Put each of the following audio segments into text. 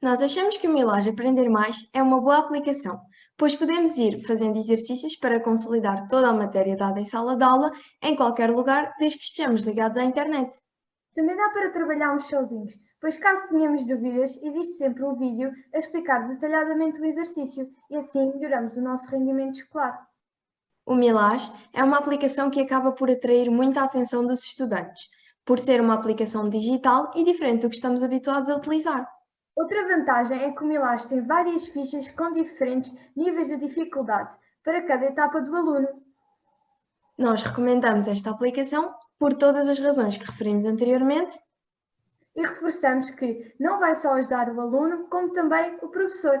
Nós achamos que o Milagre Aprender Mais é uma boa aplicação, pois podemos ir fazendo exercícios para consolidar toda a matéria dada em sala de aula, em qualquer lugar, desde que estejamos ligados à internet. Também dá para trabalharmos sozinhos, pois caso tenhamos dúvidas, existe sempre um vídeo a explicar detalhadamente o exercício e assim melhoramos o nosso rendimento escolar. O Milage é uma aplicação que acaba por atrair muita atenção dos estudantes, por ser uma aplicação digital e diferente do que estamos habituados a utilizar. Outra vantagem é que o Milage tem várias fichas com diferentes níveis de dificuldade para cada etapa do aluno. Nós recomendamos esta aplicação por todas as razões que referimos anteriormente e reforçamos que não vai só ajudar o aluno, como também o professor,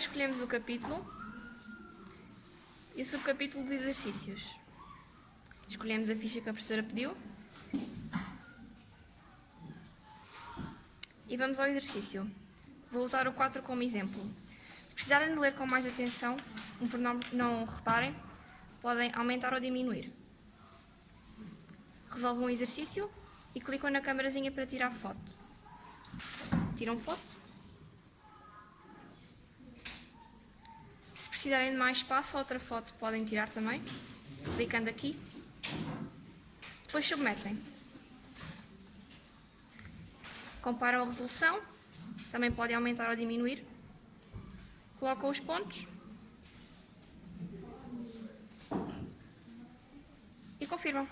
escolhemos o capítulo e o subcapítulo de exercícios. Escolhemos a ficha que a professora pediu E vamos ao exercício. Vou usar o 4 como exemplo. Se precisarem de ler com mais atenção, um pronome não reparem, podem aumentar ou diminuir. Resolvam o exercício e clicam na câmerazinha para tirar foto. Tiram foto. Precisarem de mais espaço, outra foto podem tirar também, clicando aqui. Depois submetem. Comparam a resolução, também podem aumentar ou diminuir. Colocam os pontos. E confirmam.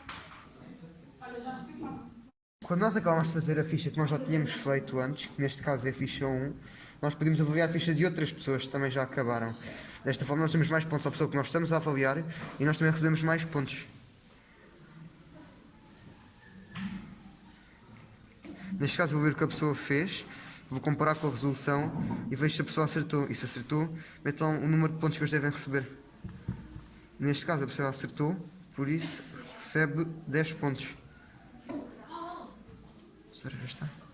Quando nós acabamos de fazer a ficha que nós já tínhamos feito antes, que neste caso é a ficha 1, nós podemos avaliar a ficha de outras pessoas que também já acabaram. Desta forma nós temos mais pontos à pessoa que nós estamos a avaliar e nós também recebemos mais pontos. Neste caso vou ver o que a pessoa fez, vou comparar com a resolução e vejo se a pessoa acertou. E se acertou, metam o número de pontos que eles devem receber. Neste caso a pessoa acertou, por isso recebe 10 pontos. História já está.